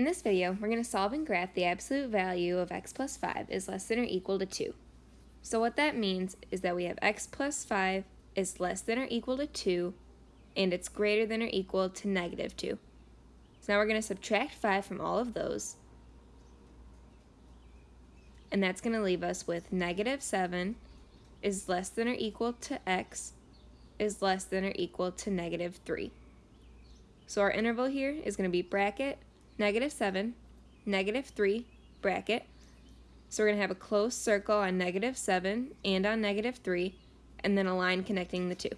In this video, we're going to solve and graph the absolute value of x plus 5 is less than or equal to 2. So what that means is that we have x plus 5 is less than or equal to 2, and it's greater than or equal to negative 2. So now we're going to subtract 5 from all of those, and that's going to leave us with negative 7 is less than or equal to x is less than or equal to negative 3. So our interval here is going to be bracket negative 7, negative 3, bracket. So we're going to have a closed circle on negative 7 and on negative 3, and then a line connecting the two.